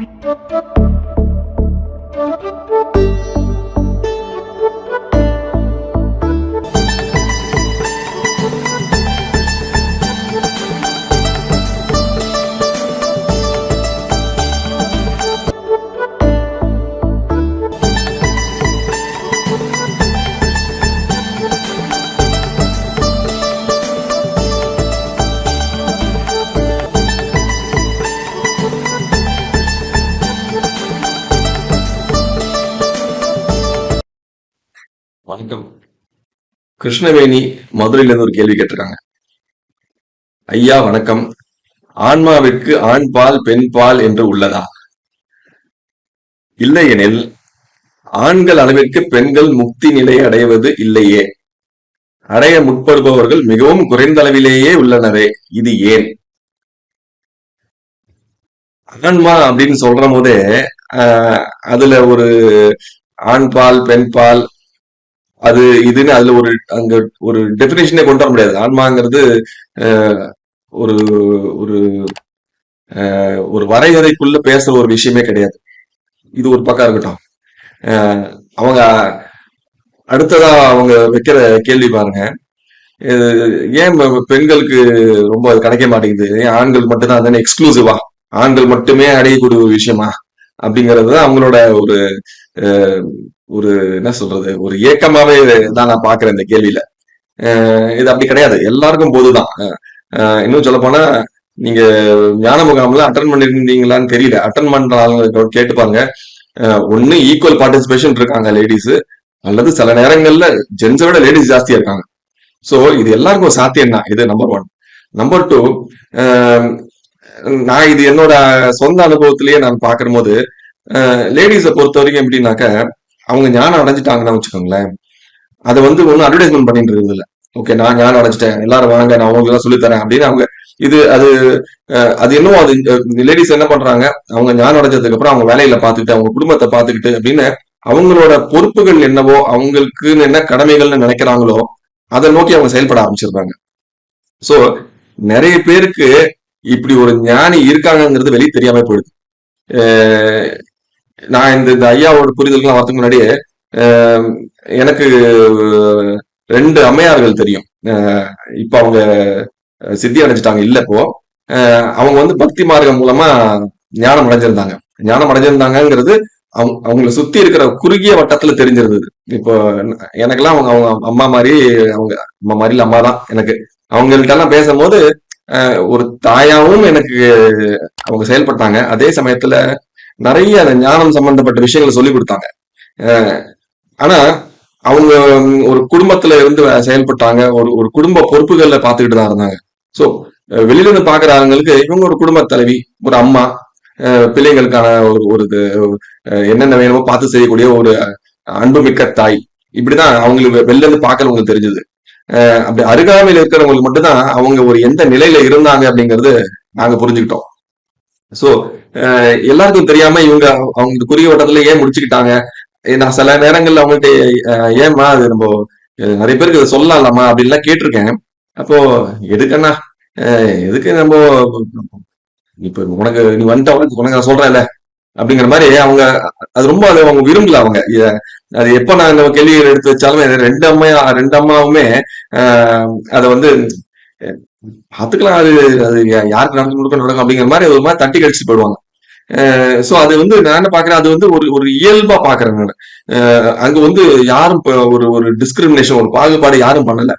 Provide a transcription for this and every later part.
Thank you. வணக்கம். கிருஷ்ணவேணி மதுரையில இருந்து ஒரு கேள்வி கேட்டிருக்காங்க. ஐயா வணக்கம். ஆன்மாவிற்கு ஆண் பால் பெண் பால் என்று உள்ளதா? இல்லையெனில் ஆண்கள் அளவிற்கு பெண்கள் முக்தி நிலையை அடைவது இல்லையே. அடைய முற்படுபவர்கள் மிகவும் குறைந்த அளவிலேயே உள்ளனரே இது ஏன்? ஆன்மா அப்படின்னு சொல்ற போதே ஆஹ், அதுல ஒரு ஆண் பால் பெண் பால் அது இதுன்னு அதுல ஒரு அங்க ஒரு டெபினேஷனே கொண்டு வர முடியாது. ஆன்மாங்கிறது ஒரு ஒரு அஹ், ஒரு வரையறைக்குள்ள பேசுற ஒரு விஷயமே கிடையாது. இது ஒரு பக்கம் இருக்கட்டும். அவங்க அடுத்ததா அவங்க வைக்கிற கேள்வி பாருங்க. ஏன் பெண்களுக்கு ரொம்ப அது கிடைக்க மாட்டேங்குது? ஏன் ஆண்கள் மட்டும்தான் தானே எக்ஸ்க்ளூசிவா ஆண்கள் மட்டுமே அடையக்கூடிய ஒரு விஷயமா? அப்படிங்கிறது அவங்களோட ஒரு ஒரு என்ன சொல்றது ஒரு ஏக்கமாவே தான் நான் பாக்குறேன் இந்த கேள்வியில. இது அப்படி கிடையாது. எல்லாருக்கும் போதுதான். இன்னும் சொல்ல போனா நீங்க ஞான முகாம்ல அட்டன் பண்ணிருந்தீங்களான்னு தெரியல. அட்டன் பண்றாங்க கேட்டுப்பாங்க பாருங்க. அஹ் ஒண்ணு ஈக்குவல் பார்ட்டிசிபேஷன் இருக்காங்க லேடிஸ் அல்லது சில நேரங்கள்ல ஜென்ஸை விட லேடிஸ் ஜாஸ்தியா இருக்காங்க. சோ இது எல்லாருக்கும் சாத்தியம் தான் இது நம்பர் ஒன் நம்பர் டூ நான் இது என்னோட சொந்த அனுபவத்திலேயே நான் பார்க்கிற போது லேடிஸை பொறுத்த வரைக்கும் எப்படின்னாக்க அவங்க ஞானம் அடைஞ்சிட்டாங்கன்னா வச்சுக்கோங்களேன் அதை வந்து ஒன்றும் அட்வர்டைஸ்மெண்ட் பண்ணிட்டு இருக்குது ஓகே நான் ஞானம் அடைஞ்சிட்டேன் எல்லாரும் வாங்க நான் அவங்களுக்கு எல்லாம் சொல்லித்தரேன் அப்படின்னு அவங்க இது அது அது இன்னும் அது லேடிஸ் என்ன பண்றாங்க அவங்க ஞானம் அடைஞ்சதுக்கு அப்புறம் அவங்க வேலையில பார்த்துக்கிட்டு அவங்க குடும்பத்தை பார்த்துக்கிட்டு அப்படின்னு அவங்களோட பொறுப்புகள் என்னவோ அவங்களுக்குன்னு என்ன கடமைகள்னு நினைக்கிறாங்களோ அதை நோக்கி அவங்க செயல்பட ஆரம்பிச்சிருக்காங்க சோ நிறைய பேருக்கு இப்படி ஒரு ஞானி இருக்காங்கங்கிறது வெளியே தெரியாம போயிடுது. நான் இந்த இந்த ஐயாவோட புரிதலுக்குலாம் வரதுக்கு முன்னாடியே எனக்கு ரெண்டு அம்மையார்கள் தெரியும். இப்ப அவங்க சித்தி அடைஞ்சிட்டாங்க இல்ல இப்போ. அவங்க வந்து பக்தி மார்க்கம் மூலமா ஞானம் அடைஞ்சிருந்தாங்க. ஞானம் அடைஞ்சிருந்தாங்கங்கிறது அவங்க அவங்களை சுத்தி இருக்கிற குறுகிய வட்டத்துல தெரிஞ்சிருந்தது. இப்போ எனக்கெல்லாம் அவங்க அவங்க அம்மா மாதிரி அவங்க அம்மா மாதிரி இல்லை அம்மா தான் எனக்கு. அவங்கள்ட்ட எல்லாம் பேசும்போது ஒரு தாயாவும் எனக்கு அவங்க செயல்பட்டாங்க. அதே சமயத்துல நிறைய ஞானம் சம்பந்தப்பட்ட விஷயங்களை சொல்லி கொடுத்தாங்க. ஆனா அவங்க ஒரு குடும்பத்துல இருந்து செயல்பட்டாங்க. ஒரு ஒரு குடும்ப பொறுப்புகள்ல பாத்துக்கிட்டு தான் இருந்தாங்க. சோ வெளியில இருந்து பாக்குற ஆளுங்களுக்கு இவங்க ஒரு குடும்ப தலைவி ஒரு அம்மா பிள்ளைங்களுக்கான ஒரு ஒரு என்னென்ன வேணுமோ பார்த்து செய்யக்கூடிய ஒரு அன்புமிக்க தாய். இப்படிதான் அவங்களுக்கு வெளில இருந்து பாக்குறவங்களுக்கு தெரிஞ்சது. அப்படி அருகாமையில் இருக்கிறவங்களுக்கு மட்டும்தான் அவங்க ஒரு எந்த நிலையில இருந்தாங்க அப்படிங்கறது நாங்க புரிஞ்சுக்கிட்டோம். சோ எல்லாருக்கும் தெரியாம இவங்க அவங்க குறுகிய வட்டத்துல ஏன் முடிச்சுக்கிட்டாங்க? நான் சில நேரங்கள்ல அவங்கள்ட்ட ஏமா ஏம்மா அது நம்ம நிறைய பேருக்கு இதை சொல்லலாமா அப்படின்லாம் கேட்டிருக்கேன். அப்போ எதுக்கண்ணா? எதுக்கு நம்ம இப்ப உனக்கு நீ வந்துட்ட உனக்கு உனக்கு நான் சொல்றேன்ல அப்படிங்கிற மாதிரி அவங்க அது ரொம்ப அது அவங்க விரும்பல அவங்க. அது எப்ப நான் இந்த கேள்விகள் எடுத்து வச்சாலுமே ரெண்டு அம்மையா ரெண்டு அம்மாவுமே அதை வந்து பாத்துக்கலாம் அது அது யாருக்கு நடந்து கொடுக்க நடக்கும் அப்படிங்கிற மாதிரி ஒரு மாதிரி தட்டி கழிச்சு போயிடுவாங்க. சோ அது வந்து நான் என்ன பாக்குறேன் அது வந்து ஒரு ஒரு இயல்பா பாக்குறேன் நான். அஹ் அங்க வந்து யாரும் ஒரு ஒரு டிஸ்கிரிமினேஷன் ஒரு பாகுபாடு யாரும் பண்ணல.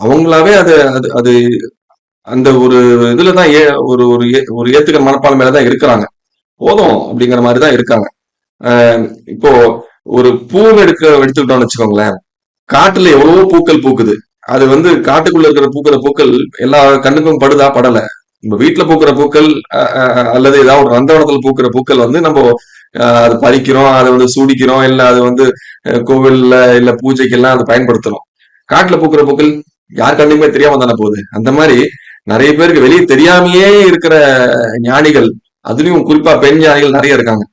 அவங்களாவே அது அது அது அந்த ஒரு இதுலதான் ஏ ஒரு ஒரு ஏ- ஒரு ஏத்துக்கிற மனப்பான்மையில தான் இருக்கிறாங்க. போதும் அப்படிங்கிற மாதிரி தான் இருக்காங்க. இப்போ ஒரு பூ எடுக்க எடுத்துக்கிட்டோம்னு வச்சுக்கோங்களேன். காட்டுல எவ்வளவோ பூக்கள் பூக்குது. அது வந்து காட்டுக்குள்ள இருக்கிற பூக்கிற பூக்கள் எல்லா கண்ணுக்கும் படுதா? படல. நம்ம வீட்டுல பூக்கிற பூக்கள் அஹ், அல்லது ஏதாவது ஒரு நந்தவனத்துல பூக்கிற பூக்கள் வந்து நம்ம அஹ், அது பறிக்கிறோம் அதை வந்து சூடிக்கிறோம் இல்ல அது வந்து கோவில்ல இல்ல பூஜைக்கு எல்லாம் அதை பயன்படுத்துறோம். காட்டுல பூக்கிற பூக்கள் யார் கண்ணுக்குமே தெரியாம தானே போகுது. அந்த மாதிரி நிறைய பேருக்கு வெளியே தெரியாமையே இருக்கிற ஞானிகள் அதுலயும் குறிப்பா பெண் ஞானிகள் நிறைய இருக்காங்க.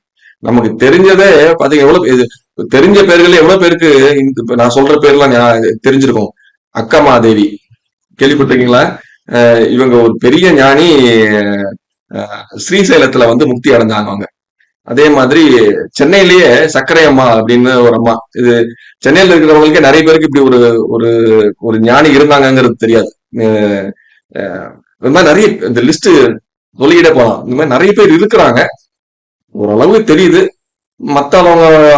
நமக்கு தெரிஞ்சதே பாத்தீங்க எவ்வளவு இது தெரிஞ்ச பேர்கள் எவ்வளவு பேருக்கு நான் சொல்ற பேர்லாம் தெரிஞ்சிருக்கோம் தெரிஞ்சிருக்கும். அக்கமாதேவி கேள்விப்பட்டிருக்கீங்களா? இவங்க ஒரு பெரிய ஞானி ஸ்ரீசைலத்துல வந்து முக்தி அடைஞ்சாங்க அவங்க. அதே மாதிரி சென்னையிலேயே சர்க்கரை அம்மா அப்படின்னு ஒரு அம்மா. இது சென்னையில இருக்கிறவங்களுக்கே நிறைய பேருக்கு இப்படி ஒரு ஒரு ஒரு ஞானி இருந்தாங்கங்கிறது தெரியாது. இந்த மாதிரி நிறைய இந்த லிஸ்ட் சொல்லிக்கிட்டே போலாம். இந்த மாதிரி நிறைய பேர் இருக்கிறாங்க. ஓரளவு தெரியுது. மத்த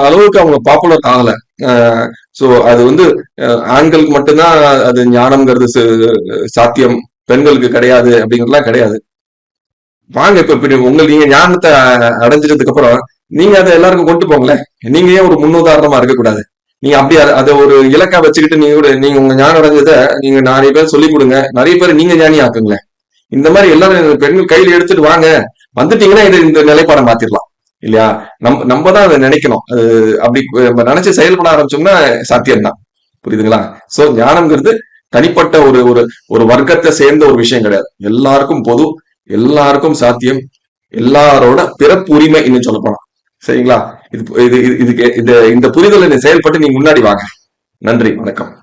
அளவுக்கு அவங்க பாப்புலர் ஆகல. சோ அது வந்து ஆண்களுக்கு மட்டும்தான் அது ஞானம்ங்கிறது சாத்தியம். பெண்களுக்கு கிடையாது அப்படிங்கிறதுலாம் கிடையாது. வாங்க இப்ப இப்படி உங்க நீங்க ஞானத்தை அடைஞ்சதுக்கு அப்புறம் நீங்க அதை எல்லாருக்கும் கொண்டு போங்களேன். நீங்க ஏன் ஒரு முன்னுதாரணமா இருக்கக்கூடாது? நீங்க அப்படி அதை ஒரு இலக்கா வச்சுக்கிட்டு நீங்க கூட நீங்க உங்க ஞானம் அடைஞ்சதை நீங்க நிறைய பேர் சொல்லி கொடுங்க. நிறைய பேர் நீங்க ஞானி ஆக்குங்களேன் இந்த மாதிரி எல்லாரும் பெண்கள் கையில எடுத்துட்டு வாங்க. வந்துட்டீங்கன்னா இது இந்த நிலைப்பாடை மாத்திரலாம். இல்லையா? நம்ம நம்ம தான் அதை நினைக்கணும். அது அப்படி நம்ம நினைச்சு செயல்பட ஆரம்பிச்சோம்னா சாத்தியம்தான். புரியுதுங்களா? சோ ஞானம்ங்கிறது தனிப்பட்ட ஒரு ஒரு ஒரு வர்க்கத்தை சேர்ந்த ஒரு விஷயம் கிடையாது. எல்லாருக்கும் பொது எல்லாருக்கும் சாத்தியம் எல்லாரோட பிறப்பு உரிமை இன்னும் சொல்ல போனா சரிங்களா? இது இது இது- இதுக்கு இந்த இந்த புரிதலை செயல்பட்டு நீங்க முன்னாடி வாங்க. நன்றி வணக்கம்.